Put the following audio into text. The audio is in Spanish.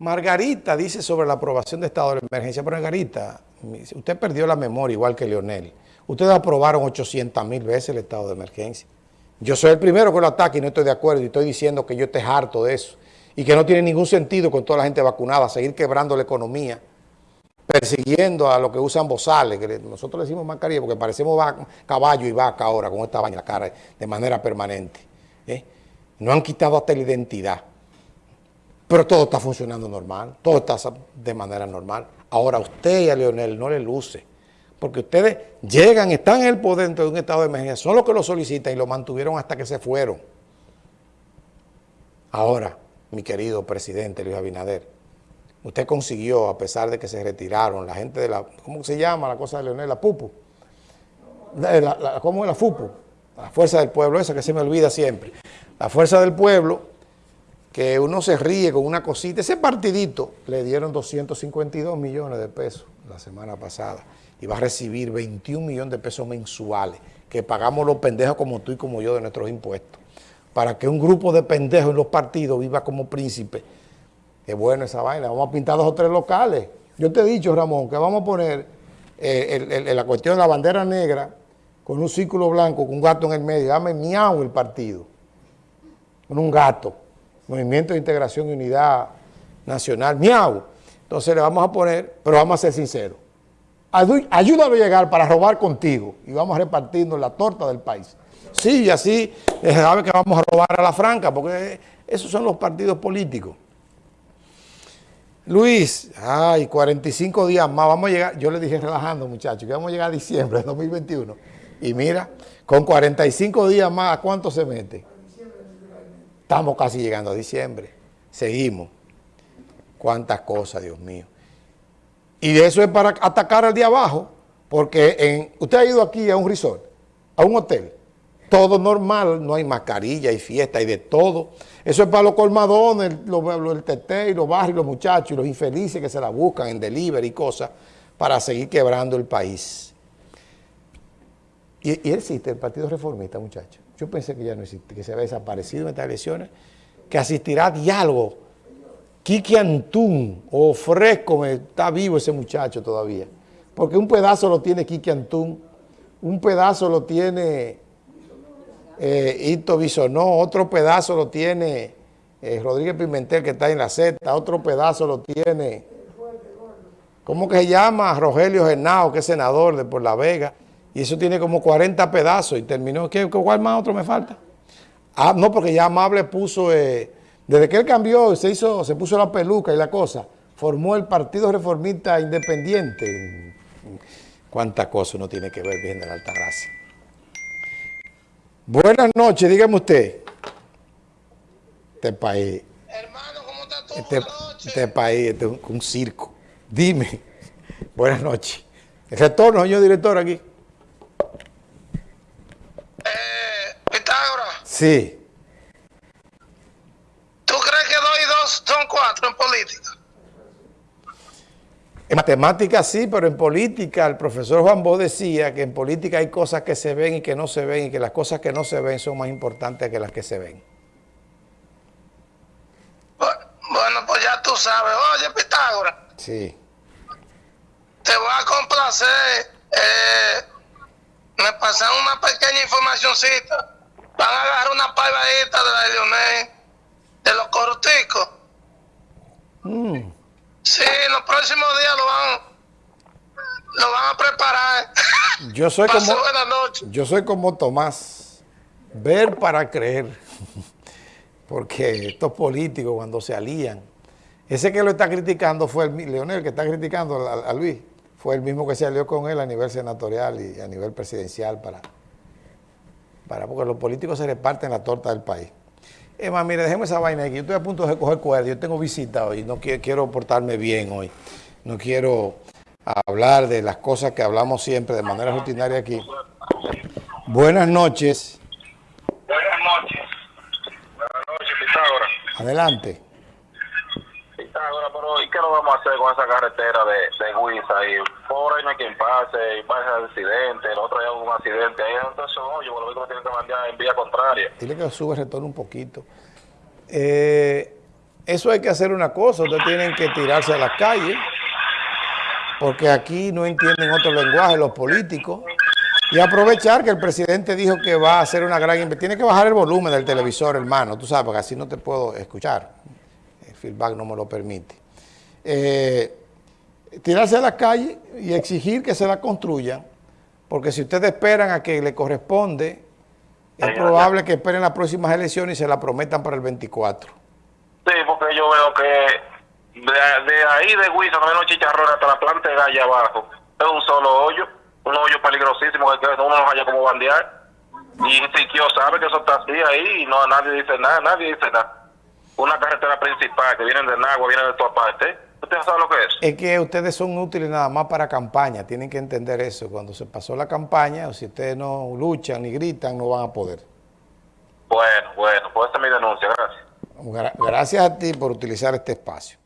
Margarita dice sobre la aprobación de estado de emergencia. Pero Margarita, usted perdió la memoria igual que Leonel. Ustedes aprobaron 800 mil veces el estado de emergencia. Yo soy el primero que lo ataque y no estoy de acuerdo y estoy diciendo que yo esté harto de eso y que no tiene ningún sentido con toda la gente vacunada seguir quebrando la economía, persiguiendo a los que usan bozales, nosotros le decimos mascarilla porque parecemos caballo y vaca ahora con esta vaina la cara de manera permanente. ¿eh? No han quitado hasta la identidad. Pero todo está funcionando normal, todo está de manera normal. Ahora a usted y a Leonel no le luce, porque ustedes llegan, están en el poder dentro de un estado de emergencia, son los que lo solicitan y lo mantuvieron hasta que se fueron. Ahora, mi querido presidente Luis Abinader, usted consiguió, a pesar de que se retiraron, la gente de la, ¿cómo se llama la cosa de Leonel? La PUPU. ¿Cómo es la FUPU? La Fuerza del Pueblo, esa que se me olvida siempre. La Fuerza del Pueblo que uno se ríe con una cosita. Ese partidito le dieron 252 millones de pesos la semana pasada y va a recibir 21 millones de pesos mensuales que pagamos los pendejos como tú y como yo de nuestros impuestos. Para que un grupo de pendejos en los partidos viva como príncipe. Es bueno esa vaina. Vamos a pintar dos o tres locales. Yo te he dicho, Ramón, que vamos a poner eh, la cuestión de la bandera negra con un círculo blanco, con un gato en el medio. Dame miau el partido. Con un gato. Movimiento de Integración y Unidad Nacional, miau. Entonces le vamos a poner, pero vamos a ser sinceros. Ayúdame a llegar para robar contigo y vamos a repartirnos la torta del país. Sí, y así sabe que vamos a robar a la franca, porque esos son los partidos políticos. Luis, ay, 45 días más, vamos a llegar, yo le dije relajando muchachos, que vamos a llegar a diciembre de 2021. Y mira, con 45 días más, ¿a cuánto se mete? Estamos casi llegando a diciembre. Seguimos. Cuántas cosas, Dios mío. Y de eso es para atacar al día abajo, porque usted ha ido aquí a un resort, a un hotel, todo normal, no hay mascarilla, hay fiesta, hay de todo. Eso es para los colmadones, el tete y los barrios, los muchachos y los infelices que se la buscan en delivery y cosas para seguir quebrando el país. Y, y existe el Partido Reformista, muchachos. Yo pensé que ya no existe, que se había desaparecido en estas elecciones, que asistirá a diálogo. Kiki Antún, ofrezco, está vivo ese muchacho todavía. Porque un pedazo lo tiene Kiki Antún, un pedazo lo tiene eh, Ito Bisonó, otro pedazo lo tiene eh, Rodríguez Pimentel que está en la Z, otro pedazo lo tiene, ¿cómo que se llama? Rogelio Genao, que es senador de Por La Vega. Y eso tiene como 40 pedazos y terminó. ¿Qué, ¿Cuál más otro me falta? Ah, no, porque ya Amable puso, eh, desde que él cambió, se hizo, se puso la peluca y la cosa, formó el Partido Reformista Independiente. Cuántas cosas uno tiene que ver, bien de la Altagracia. Buenas noches, dígame usted. Este país. Hermano, ¿cómo está todo? Este, este, país, este es un, un circo. Dime. Buenas noches. El retorno, señor director, aquí. Sí. ¿Tú crees que dos y dos son cuatro en política? En matemáticas sí, pero en política el profesor Juan Bo decía que en política hay cosas que se ven y que no se ven y que las cosas que no se ven son más importantes que las que se ven. Bueno, pues ya tú sabes. Oye, Pitágoras. Sí. Te voy a complacer. Eh, me pasan una pequeña informacioncita van a agarrar una paivadita de la de Leonel, de los corticos. Mm. Sí, en los próximos días lo van, lo van a preparar. Yo soy como, yo soy como Tomás, ver para creer. Porque estos políticos cuando se alían, ese que lo está criticando fue el Leonel, que está criticando a, a Luis, fue el mismo que se alió con él a nivel senatorial y a nivel presidencial para para, porque los políticos se reparten la torta del país. Es más, mire, déjeme esa vaina aquí. Yo estoy a punto de coger cuerda. Yo tengo visita hoy. No quiero, quiero portarme bien hoy. No quiero hablar de las cosas que hablamos siempre de manera rutinaria aquí. Buenas noches. Buenas noches. Buenas noches, Pitágoras. Adelante. Pitágoras, pero ¿y qué lo vamos a hacer con esa carretera de, de Huiza? Y por ahí no hay quien pase, y pasa accidente, el otro hay algún accidente, ahí entonces, oye, por lo que tienen que mandar en vía contraria. Dile que sube el retorno un poquito. Eh, eso hay que hacer una cosa, ustedes tienen que tirarse a las calles, porque aquí no entienden otro lenguaje los políticos, y aprovechar que el presidente dijo que va a hacer una gran. Tiene que bajar el volumen del televisor, hermano, tú sabes, porque así no te puedo escuchar. El feedback no me lo permite. Eh, tirarse a las calles y exigir que se la construyan, porque si ustedes esperan a que le corresponde, es probable que esperen las próximas elecciones y se la prometan para el 24. Sí, porque yo veo que de, ahí de Huiza, no chicharrones hasta la planta de Galla abajo, es un solo hoyo, un hoyo peligrosísimo que uno no vaya como bandear. Y Siquio sabe que eso está así ahí y no nadie dice nada, nadie dice nada. Una carretera principal que viene de Nagua, viene de toda parte. ¿Usted sabe lo que es? Es que ustedes son útiles nada más para campaña, tienen que entender eso. Cuando se pasó la campaña, si ustedes no luchan ni gritan, no van a poder. Bueno, bueno, pues esta es mi denuncia, gracias. Gracias a ti por utilizar este espacio.